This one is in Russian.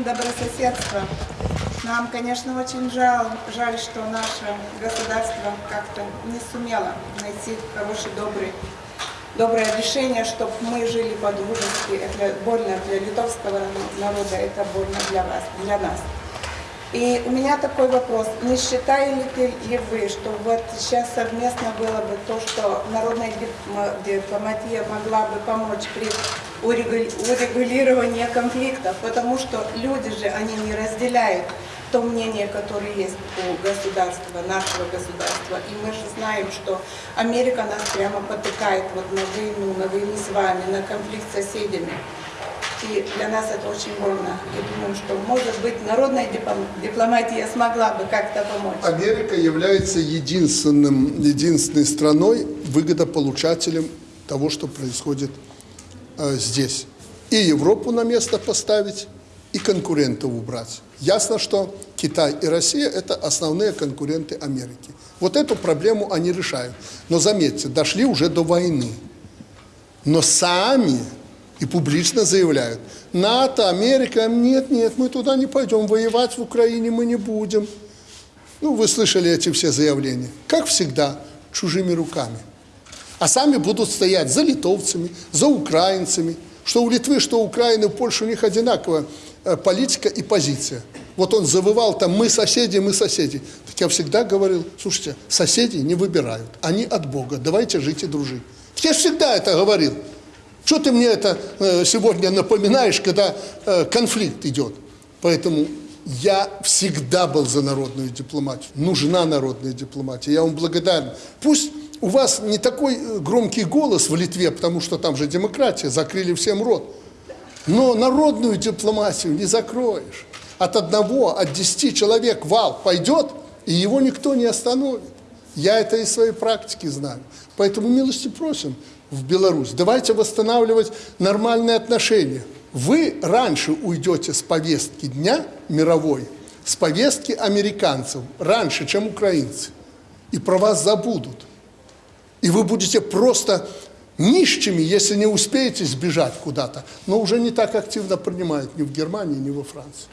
закон добрососедства. Нам, конечно, очень жаль, жаль, что наше государство как-то не сумело найти хороший, добрый, доброе решение, чтобы мы жили по-дружески. Это больно для литовского народа, это больно для вас, для нас. И у меня такой вопрос. Не считаете ли вы, что вот сейчас совместно было бы то, что народная дип- дипломатия могла бы помочь при урегу- урегулировании конфликтов? Потому что люди же, они не разделяют то мнение, которое есть у государства, нашего государства. И мы же знаем, что Америка нас прямо потыкает вот на войну, на войну с вами, на конфликт с соседями. И для нас это очень больно. И думаю, что, может быть, народная дипломатия смогла бы как-то помочь. Америка является единственным, единственной страной, выгодополучателем того, что происходит э, здесь. И Европу на место поставить, и конкурентов убрать. Ясно, что Китай и Россия – это основные конкуренты Америки. Вот эту проблему они решают. Но заметьте, дошли уже до войны. Но сами и публично заявляют, НАТО, Америка, нет, нет, мы туда не пойдем, воевать в Украине мы не будем. Ну, вы слышали эти все заявления. Как всегда, чужими руками. А сами будут стоять за литовцами, за украинцами. Что у Литвы, что у Украины, у Польши у них одинаковая э, политика и позиция. Вот он завывал там «мы соседи, мы соседи». Так я всегда говорил, слушайте, соседи не выбирают, они от Бога, давайте жить и дружить. Так я всегда это говорил. Что ты мне это э, сегодня напоминаешь, когда э, конфликт идет? Поэтому я всегда был за народную дипломатию. Нужна народная дипломатия. Я вам благодарен. Пусть у вас не такой э, громкий голос в Литве, потому что там же демократия, закрыли всем рот. Но народную дипломатию не закроешь. От одного, от десяти человек вал пойдет, и его никто не остановит. Я это из своей практики знаю. Поэтому милости просим в Беларусь. Давайте восстанавливать нормальные отношения. Вы раньше уйдете с повестки дня мировой, с повестки американцев, раньше, чем украинцы. И про вас забудут. И вы будете просто нищими, если не успеете сбежать куда-то. Но уже не так активно принимают ни в Германии, ни во Франции.